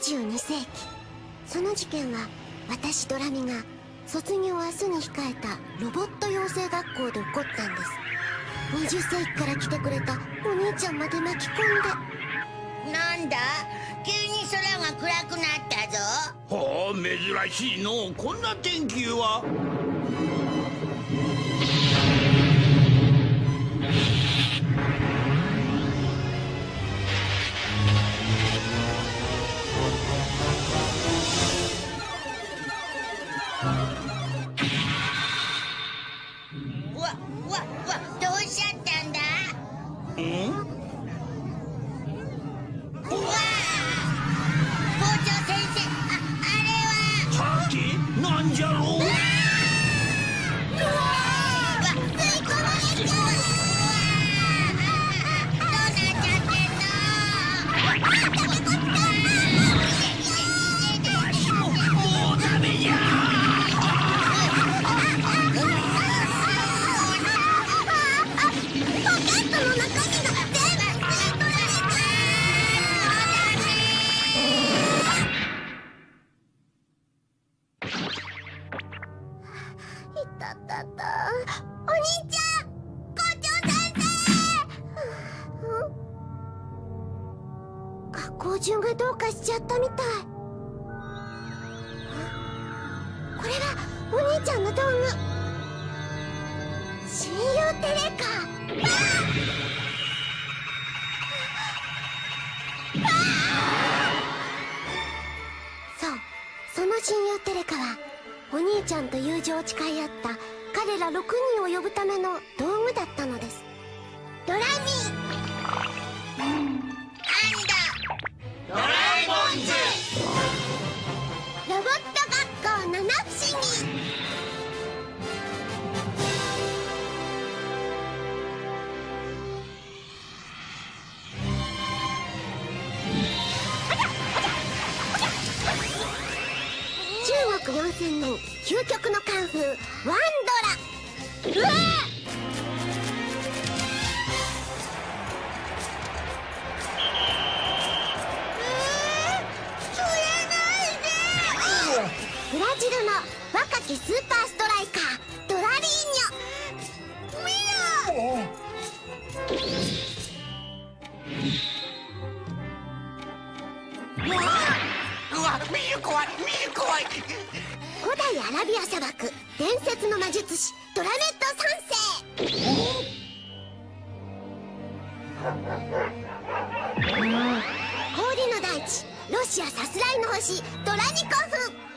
22世紀。その事件は私ドラミが卒業明日に控えたロボット養成学校で起こったんです。20世紀から来てくれたお兄ちゃんまで巻き込んで。なんだ？急に空が暗くなったぞ。ほう珍しいのこんな天気は Tanjiro! そのテレカはお兄ちゃんと友情を誓い合った彼ら6人を呼ぶための道具だったのです。ドラミー、ドラえもんズロボット学校七不思究極のカンフーワンドラ。うわブラジルの若きスーパーストライカードラリーニョ。見ろわ怖い怖い古代アラビア砂漠伝説の魔術師ドラット世。氷の大地ロシアさすらいの星ドラニコフ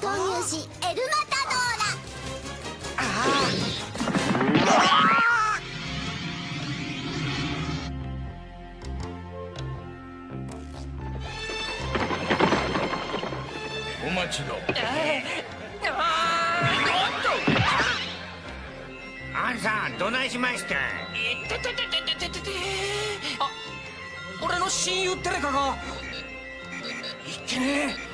投入しエルマタドーラ。あお待ち、さんどないしました？ててててててて俺の親友テレカがいけね。え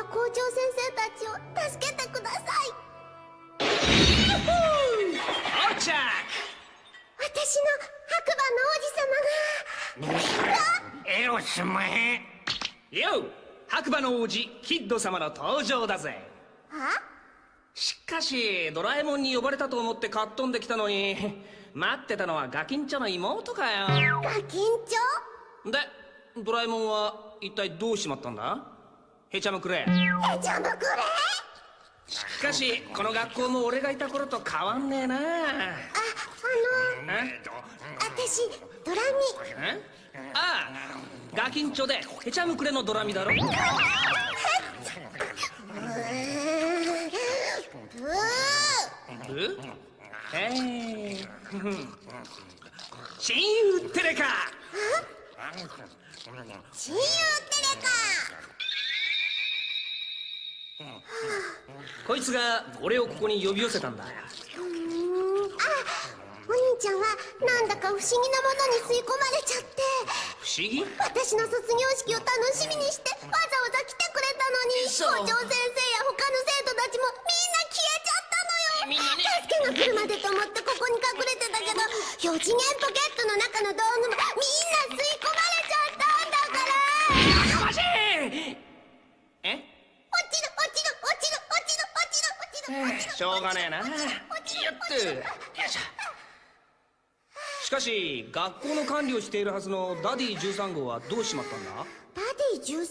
や校長先生たちを助けてください。到着私の白馬の王子様が。エロスマヘよ白馬の王子キッド様の登場だぜ。はしかしドラえもんに呼ばれたと思ってかっ飛んできたのに待ってたのはガキンチョの妹かよ。ガキンチョ？でドラえもんは一体どうしまったんだ？ヘチャムクレヘチャムクレしかしこの学校も俺がいた頃と変わんねえな。ああの私ドラえ？ああガキンチョでヘチャムクレのドラミだろ。え？ー親友テレカ。親友テレこいつが俺をここに呼び寄せたんだ。あお兄ちゃんはなんだか不思議なものに吸い込まれちゃって。不思議？私の卒業式を楽しみにしてわざわざ来てくれたのに校長先生や他の生徒たちもみんな消えちゃったのよ。助けが来るまでと思ってここに隠れてたけど4次元ポケットの中の道具もょうがねえな。よっとよいしょ。しかし学校の管理をしているはずのダディ13号はどうしちまったんだ？ダディ13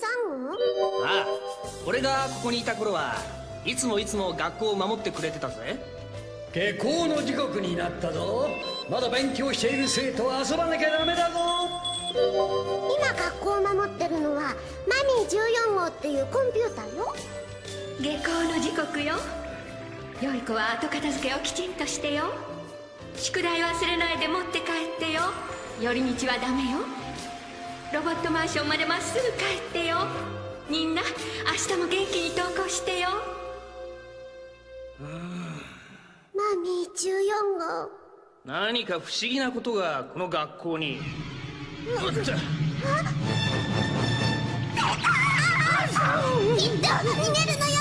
号？ああ俺がここにいた頃はいつもいつも学校を守ってくれてたぜ。下校の時刻になったぞ。まだ勉強している生徒は遊ばなきゃダメだぞ。今学校を守ってるのはマミー14号っていうコンピューターよ。下校の時刻よ良い子は後片付けをきちんとしてよ。宿題忘れないで持って帰ってよ。寄り道はダメよ。ロボットマンションまでまっすぐ帰ってよ。みんな明日も元気に登校してよ。マミー14号。何か不思議なことがこの学校に。おっ。ときっと逃げるのよ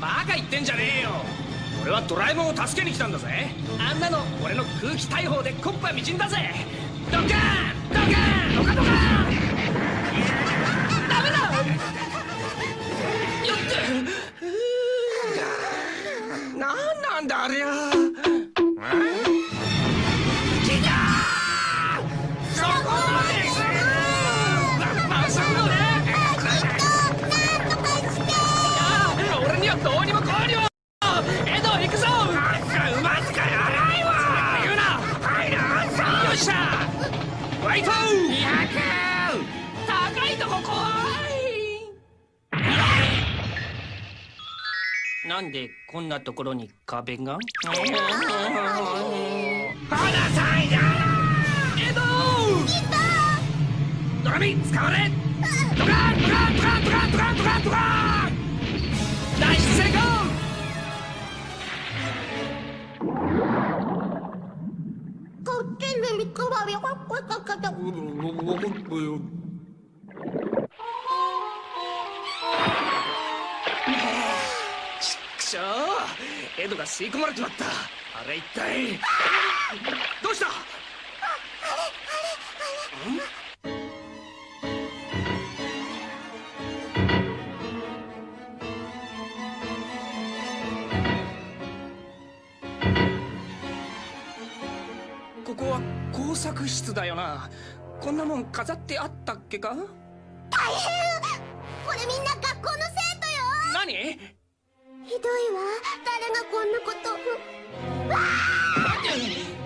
バカ言ってんじゃねえよ俺はドラえもんを助けに来たんだぜ。あんなの。俺の空気大砲でコッパみじんだぜ。ドッカーンドッカーンドカドカーン。ダメだ。よってなんなんだありゃなんでこんなところに壁が？花咲いたエドドラミ使われ。ドカンドカンドカンドカンドカンドカンドカン脱出成功こっちにリカバリーここここちっしょう。エドが吸い込まれちまった。あれ一体。どうした？ここは工作室だよな。こんなもん飾ってあったっけか？大変！これみんな学校の生徒よ。何？ひどいわ。誰がこんなことわ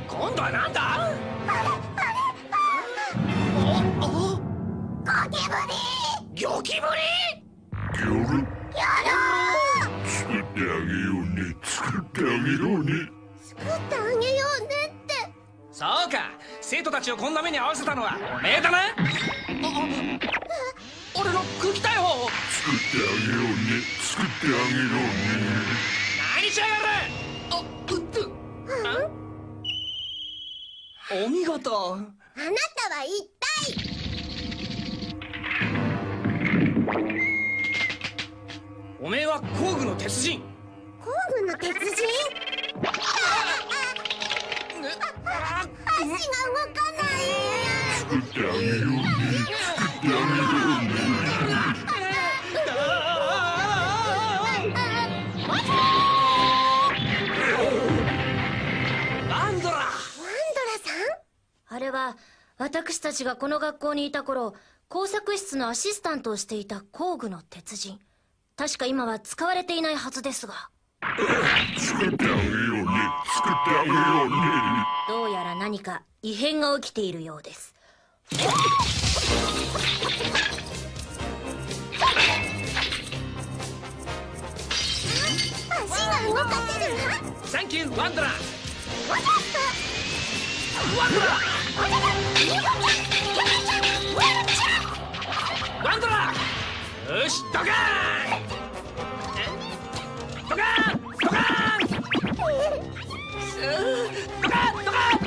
今度はなんだ？おおゴキブリゴキブリやろう作ってあげようね作ってあげようね作ってあげようねってそうか生徒たちをこんな目に遭わせたのはおめえだなあ俺の空気大砲作ってあげようね。作ってあげようね。何しやがるあうっとお見事あなたは一体。おめえは工具の鉄人。工具の鉄人？足が動かない。作ってあげようねあれは私たちがこの学校にいた頃工作室のアシスタントをしていた工具の鉄人。確か今は使われていないはずですが。作ってあげようね作ってあげようねどうやら何か異変が起きているようですサンキューワンドラワンドラワンドラよしドカーンドカーンドカーンドカーンドカーン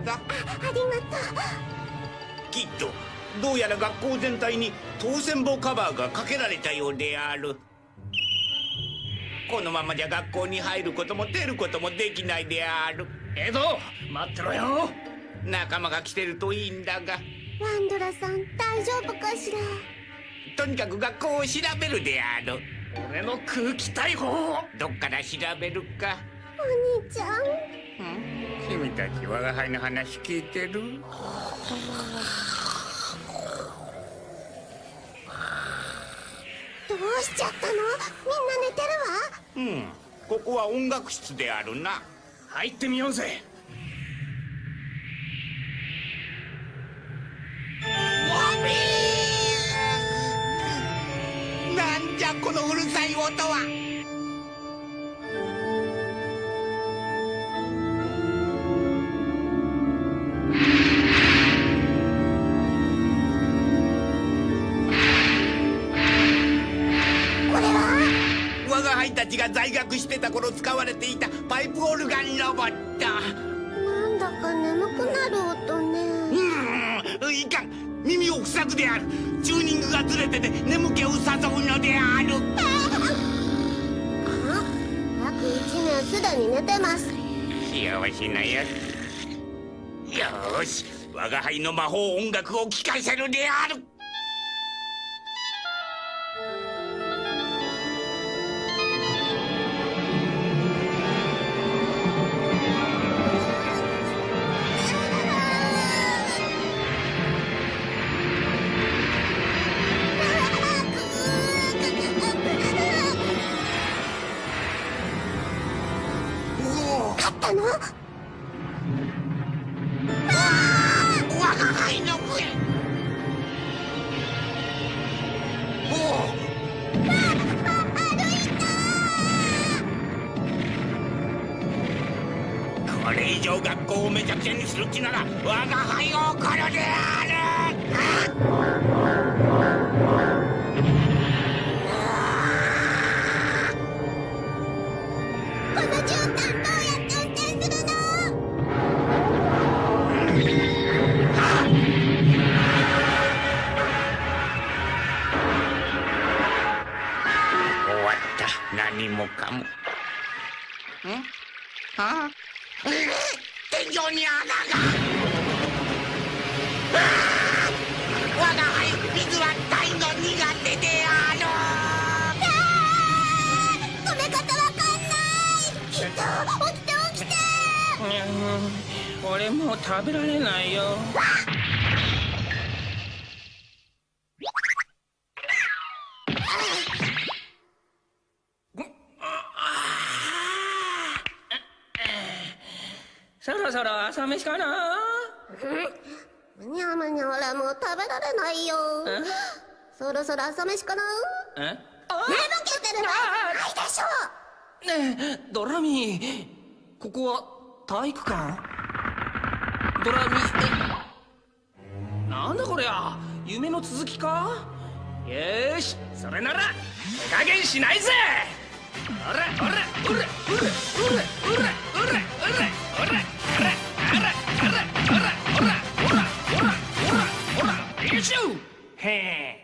ちゃんもどうぞありがときっとどうやら学校全体に当選簿カバーがかけられたようである。このままじゃ学校に入ることも出ることもできないである。エド待ってろよ。仲間が来てるといいんだが。うワンドラさん大丈夫かしら？とにかく学校を調べるである。俺の空気大砲どっから調べるか。お兄ちゃん君たち我が輩の話聞いてる？どうしちゃったの？みんな寝てるわ。うんここは音楽室であるな。入ってみようぜ。なんじゃこのうるさい音はが在学してた頃使われていたパイプオルガンロボット。なんだか眠くなる音ね。うーんいかん。耳を塞ぐである。チューニングがずれてて眠気を誘うのである。あ約1年すでに寝てます。幸せなやつ。よーし我が輩の魔法音楽を聴かせるであるったの？我が輩の声おおこれ以上学校をめちゃくちゃにする気なら我が輩を怒るであるろそろ朝飯かな？え？寝ぼけてるのないでしょねえドラミここは体育館？ドラミえ？なんだこりゃ夢の続きか？よーしそれなら手加減しないぜ！おらおらおらおらおらおらおらおらおらおらおらおらおらおらおらおらおらおらしょへえ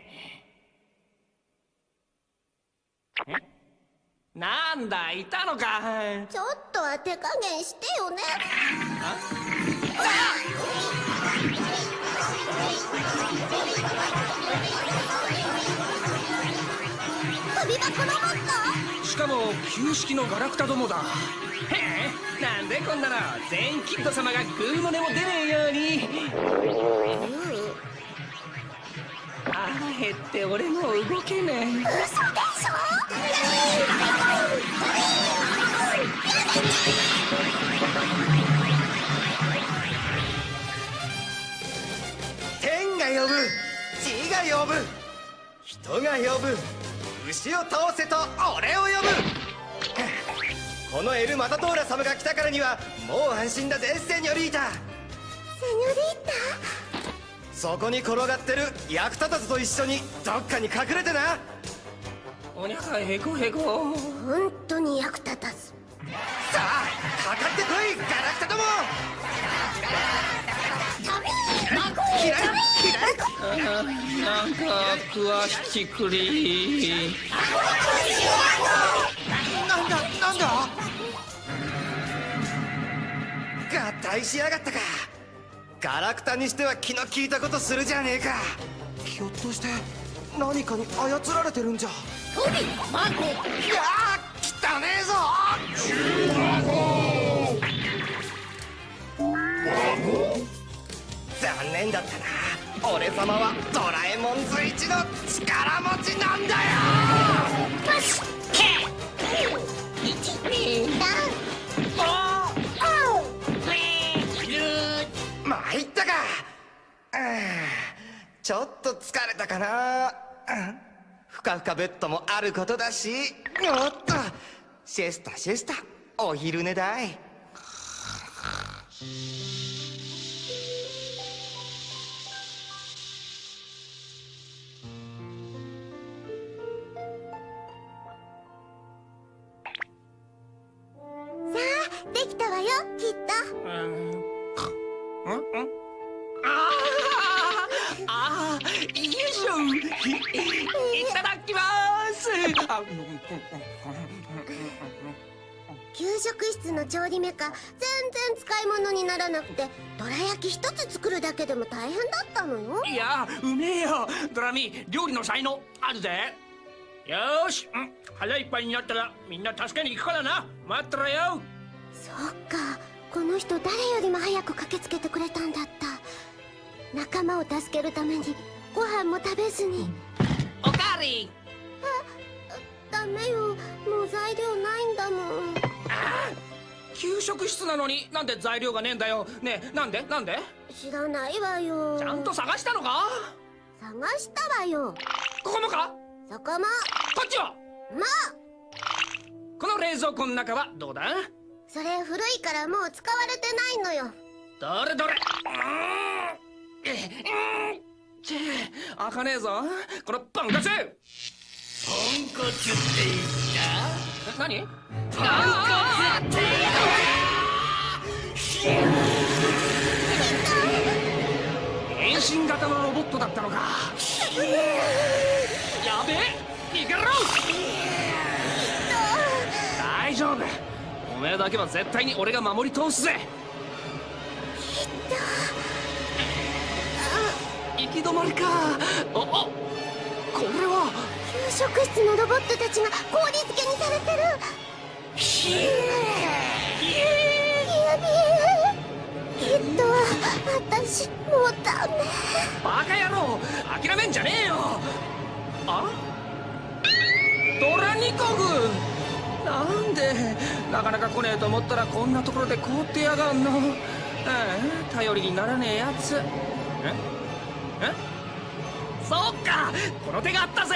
なんだいたのか。ちょっとは手加減してよね。飛び箱ロボッしかも旧式のガラクタどもだ。へえなんでこんなの全員キッド様がグーの音も出ねえように。腹減って俺もう動けねえ天が呼ぶ地が呼ぶ人が呼ぶ牛を倒せと俺を呼ぶ。このエル・マタトーラ様が来たからにはもう安心だぜセニョリータ。セニョリータ？そこに転がってる役立たずと一緒にどっかに隠れてな。おにゃかへこへこ。本当に役立たずさあかかってこいガラクタども。なんか詳しきくりなんだなんだ？合体しやがったか。ガラクタにしては気の利いたことするじゃねえか。ひょっとして何かに操られてるんじゃ。トビマコ。いやー汚ねえぞ様はドラえもん随一の力持ちなんだよ。よしけ一二三参ったかうんちょっと疲れたかなうんふかふかベッドもあることだしおっとシェスタシェスタお昼寝だい給食室の調理メカ全然使い物にならなくてどら焼き一つ作るだけでも大変だったのよ。いやうめえよ。ドラミ料理の才能あるぜ。よーし、うん、腹いっぱいになったらみんな助けに行くからな。待ってろよ。そっか。この人誰よりも早く駆けつけてくれたんだった。仲間を助けるためにご飯も食べずに。おかわりダメよ。もう材料ないんだもん。給食室なのになんで材料がねえんだよ。ねえなんで？なんで？知らないわよ。ちゃんと探したのか？探したわよ。ここもか？そこも。こっちはまあこの冷蔵庫の中はどうだ？それ古いからもう使われてないのよ。どれどれ。うーん。えうん。ちぇ開かねえぞ。このポンコツポンコツって言った。何あー変身型のロボットだったのか。やべえ逃げろ！大丈夫。おめえだけは絶対に俺が守り通すぜ。行き止まりか。おおこれは給食室のロボットたちが氷漬けにされてるひビエビエきっと私もうダメバカ野郎諦めんじゃねえよあドラニコグなんでなかなか来ねえと思ったらこんなところで凍ってやがんのあ頼りにならねえやつええそうかこの手があったぜ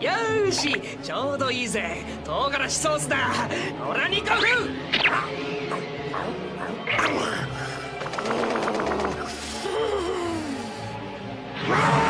よしちょうどいいぜ。唐辛子ソースだ。オラニコフや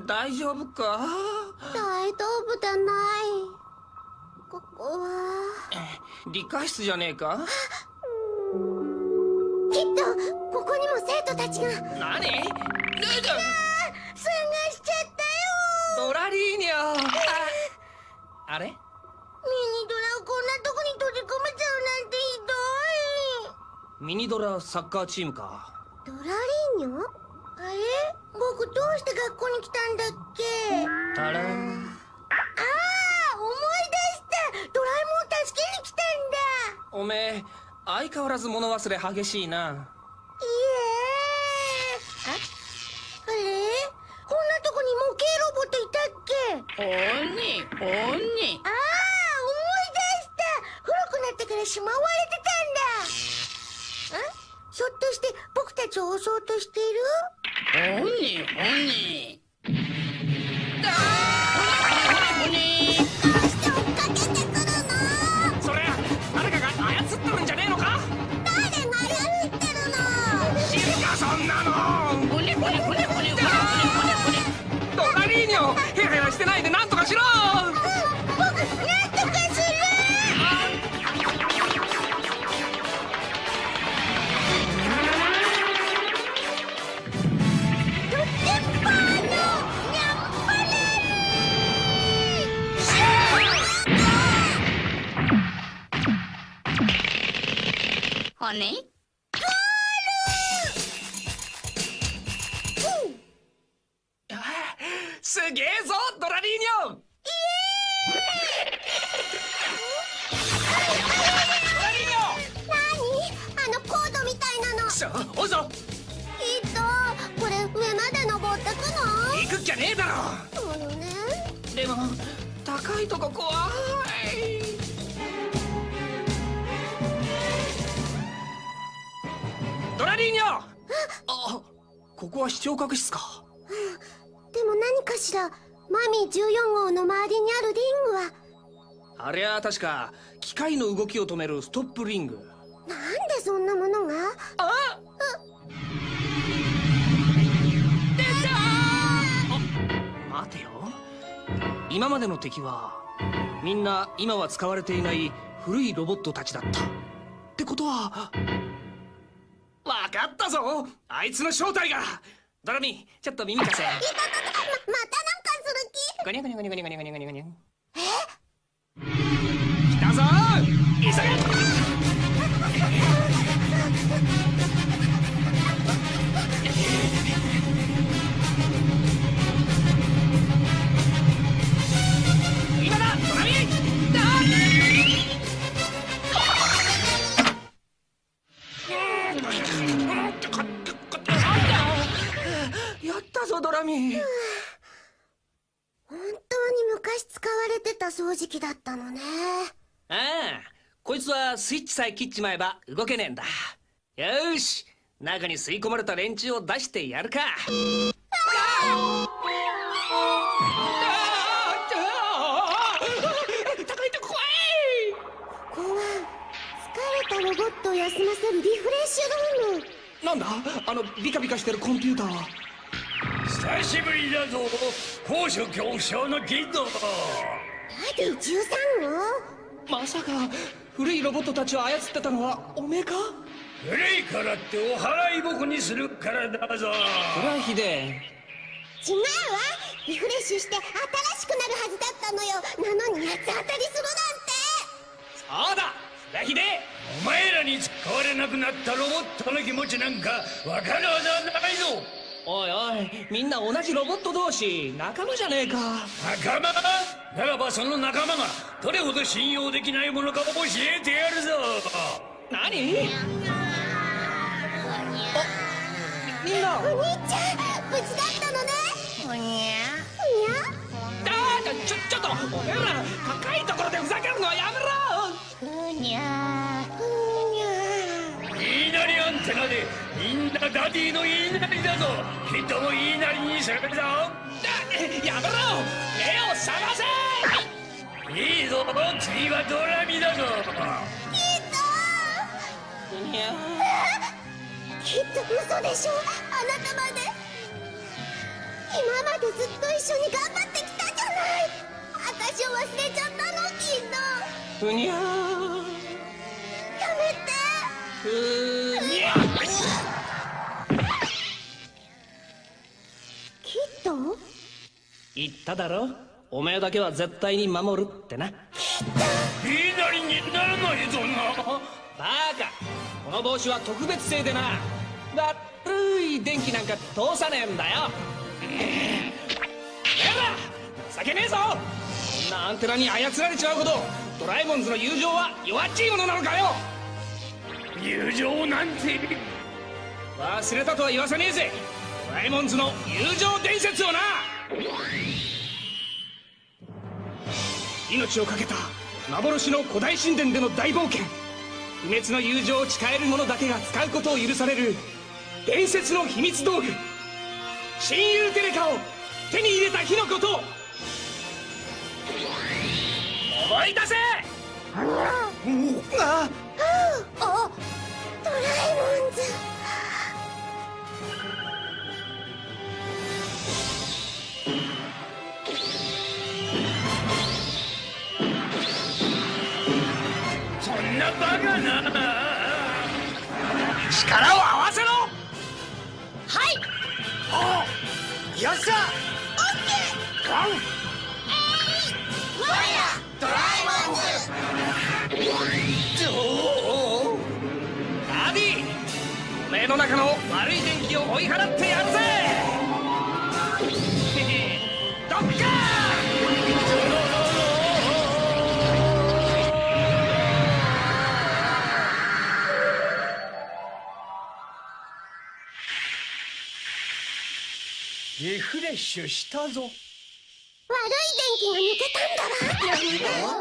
大丈夫か？大丈夫じゃない。ここは。理科室じゃねえか？きっとここにも生徒たちが。何？探しちゃったよ。ドラリーニョああれ？ミニドラをこんなとこに閉じ込めちゃうなんてひどい。ミニドラサッカーチームか。ドラリーニョあれ？僕どうして学校に来たんだっけタランああ思い出したドラえもん助けに来たんだおめえ相変わらず物忘れ激しいないえああれこんなとこに模型ロボットいたっけおにおにああ思い出した古くなってからしまわれてたんだんひょっとして僕たちを襲おうとしているほにほに。だほにほにほにほに。げえぞドラリーニョドラリーニョ何あのコードみたいぞ。きっとこれ上まで登ってくの？行くっきゃねえだろ。そうよね。でも高いとこ怖い。ドラリーニョ。あここは視聴覚室か。でも何かしらマミー14号の周りにあるリングは。ありゃ確か機械の動きを止めるストップリング。なんでそんなものが？あ待てよ。今までの敵はみんな今は使われていない古いロボットたちだった。ってことはわかったぞ。あいつの正体がドラミちょっと耳貸せ。ままたなんかする気？ゴニャゴニャゴニャゴニャゴニャゴニャゴニャゴニャ来たぞ急げドラミ本当に昔使われてた掃除機だったのね。ああこいつはスイッチさえ切っちまえば動けねえんだ。よーし中に吸い込まれた連中を出してやるか。高いとこ怖いここは疲れたロボットを休ませるリフレッシュルームなんだあのビカビカしてるコンピューターさ久しぶりだぞ。高所恐怖症のキッドダディ13号まさか古いロボットたちを操ってたのはおめえか？古いからってお払い僕にするからだぞ。それはひでえ。違うわ。リフレッシュして新しくなるはずだったのよ。なのに八つ当たりするなんて。そうだ。それはひでえ。お前らに使われなくなったロボットの気持ちなんかわかるはずはないぞおいおいみんな同じロボット同士仲間じゃねえか。仲間？ならばその仲間がどれほど信用できないものかを教えてやるぞ。何？みみんな。お兄ちゃん無事だったのね。おにゃ。ふにゃあーちょちょっとおめえら高いところでふざけるのはやめろ。ふにゃ言いなりアンテナでみんなダディの言いなりだぞ。きっとも言いなりにするぞ。あやめろ。目を覚ませ。いいぞ次はドラミだぞ。いやきっと嘘でしょ。あなたまで。今までずっと一緒に頑張ってきたじゃない。私を忘れちゃったのきっと。ふにゃやめて。ふにと言っただろ？おめえだけは絶対に守るってな。言いなりにならないぞな。バカ。この帽子は特別製でな。悪い電気なんか通さねえんだよ。やだ。情けねえぞ。こんなアンテナに操られちまうほどドラえもんズの友情は弱っちいものなのかよ。友情なんて。忘れたとは言わせねえぜラえもんズの友情伝説をな。命を懸けた幻の古代神殿での大冒険。不滅の友情を誓える者だけが使うことを許される伝説の秘密道具。親友テレカを手に入れた日のこと。思い出せ！あドラえもんズ。力を合わせろ！よっしゃ！ダディおめえの中の悪い電気を追い払ってやるぜ！どっかフレッシュしたぞ。悪い電気が抜けたんだわ。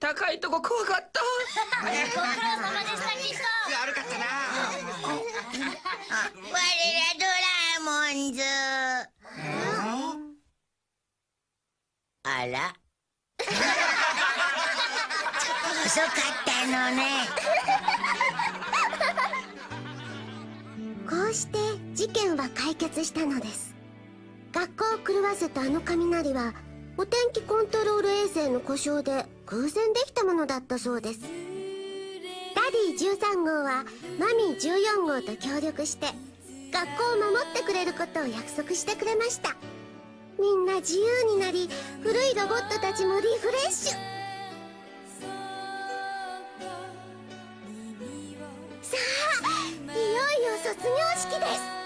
高いとこ怖かった。ご苦労様でしたキス悪かったな。我らドラえもんズ。あら。ちょっと遅かったのね。こうして事件は解決したのです学校を狂わせたあの雷はお天気コントロール衛星の故障で偶然できたものだったそうです。ダディ13号はマミー14号と協力して学校を守ってくれることを約束してくれました。みんな自由になり古いロボットたちもリフレッシュ。さあいよいよ卒業式です。